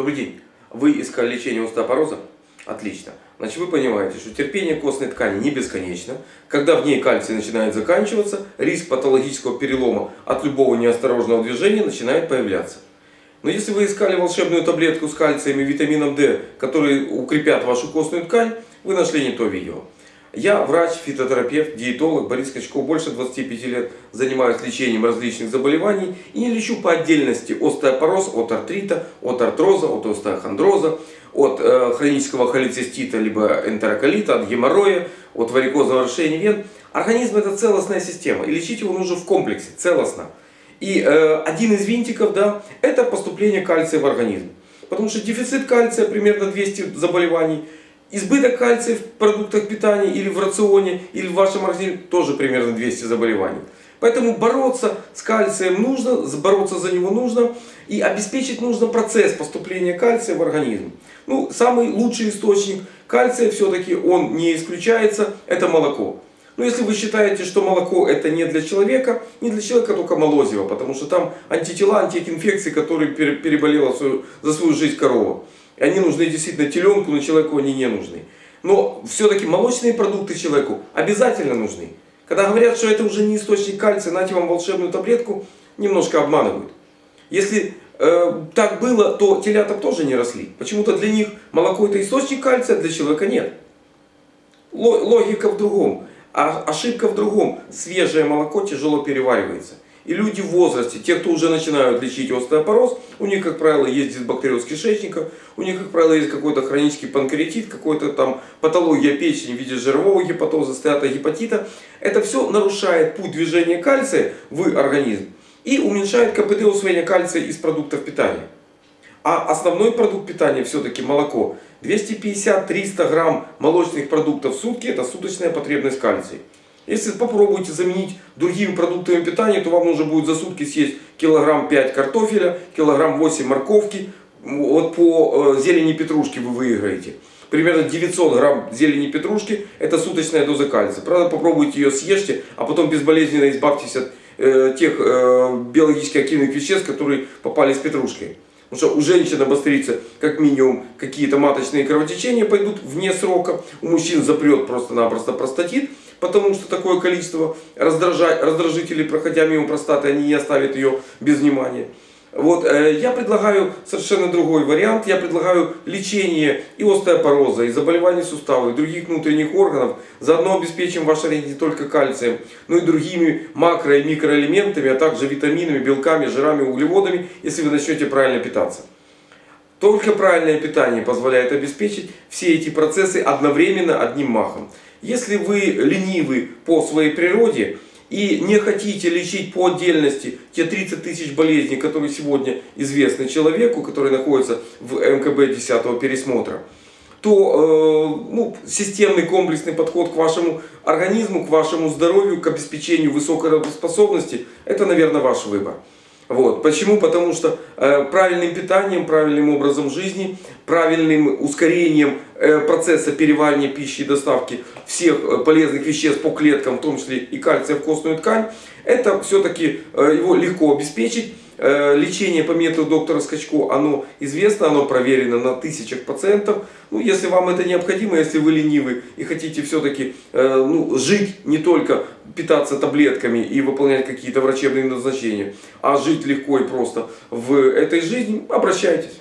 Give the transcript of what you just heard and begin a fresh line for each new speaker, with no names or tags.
Добрый день. Вы искали лечение остеопороза? Отлично. Значит, вы понимаете, что терпение костной ткани не бесконечно. Когда в ней кальций начинает заканчиваться, риск патологического перелома от любого неосторожного движения начинает появляться. Но если вы искали волшебную таблетку с кальцием и витамином D, которые укрепят вашу костную ткань, вы нашли не то видео. Я врач, фитотерапевт, диетолог Борис Качков. Больше 25 лет занимаюсь лечением различных заболеваний и не лечу по отдельности остеопороз от артрита, от артроза, от остеохондроза, от э, хронического холецистита, либо энтероколита, от геморроя, от варикозного расширения вен. Организм это целостная система и лечить его нужно в комплексе, целостно. И э, один из винтиков да, это поступление кальция в организм. Потому что дефицит кальция примерно 200 заболеваний – Избыток кальция в продуктах питания или в рационе, или в вашем организме тоже примерно 200 заболеваний. Поэтому бороться с кальцием нужно, бороться за него нужно и обеспечить нужно процесс поступления кальция в организм. Ну, самый лучший источник кальция все-таки он не исключается, это молоко. Но если вы считаете, что молоко это не для человека, не для человека только молозиво, потому что там антитела, антиинфекции, которые переболела за свою жизнь корова. Они нужны действительно теленку, но человеку они не нужны. Но все-таки молочные продукты человеку обязательно нужны. Когда говорят, что это уже не источник кальция, нате вам волшебную таблетку, немножко обманывают. Если э, так было, то телята тоже не росли. Почему-то для них молоко это источник кальция, для человека нет. Логика в другом. А ошибка в другом. Свежее молоко тяжело переваривается. И люди в возрасте, те, кто уже начинают лечить остеопороз, у них, как правило, есть дисбактериоз кишечника, у них, как правило, есть какой-то хронический панкреатит, какой-то там патология печени в виде жирового гепатоза, стеатогепатита. Это все нарушает путь движения кальция в организм и уменьшает КПД усвоения кальция из продуктов питания. А основной продукт питания все-таки молоко. 250-300 грамм молочных продуктов в сутки это суточная потребность кальция. Если попробуете заменить другими продуктами питания, то вам нужно будет за сутки съесть килограмм 5 картофеля, килограмм 8 морковки. Вот по э, зелени петрушки вы выиграете. Примерно 900 грамм зелени петрушки это суточная доза кальция. Правда, попробуйте ее съешьте, а потом безболезненно избавьтесь от э, тех э, биологически активных веществ, которые попали с петрушкой. Потому что у женщин обострится как минимум какие-то маточные кровотечения пойдут вне срока. У мужчин запрет просто-напросто простатит. Потому что такое количество раздражителей, проходя мимо простаты, они не оставят ее без внимания. Вот, э, я предлагаю совершенно другой вариант. Я предлагаю лечение и остеопороза, и заболеваний суставов, и других внутренних органов. Заодно обеспечим ваш организм не только кальцием, но и другими макро- и микроэлементами, а также витаминами, белками, жирами, углеводами, если вы начнете правильно питаться. Только правильное питание позволяет обеспечить все эти процессы одновременно одним махом. Если вы ленивы по своей природе, и не хотите лечить по отдельности те 30 тысяч болезней, которые сегодня известны человеку, который находится в МКБ 10 пересмотра, то э, ну, системный комплексный подход к вашему организму, к вашему здоровью, к обеспечению высокой работоспособности, это, наверное, ваш выбор. Вот. Почему? Потому что э, правильным питанием, правильным образом жизни, правильным ускорением э, процесса переваривания пищи и доставки всех э, полезных веществ по клеткам, в том числе и кальция в костную ткань, это все-таки э, его легко обеспечить. Э, лечение по методу доктора Скачко, оно известно, оно проверено на тысячах пациентов. Ну, если вам это необходимо, если вы ленивы и хотите все-таки э, ну, жить не только питаться таблетками и выполнять какие-то врачебные назначения, а жить легко и просто в этой жизни, обращайтесь.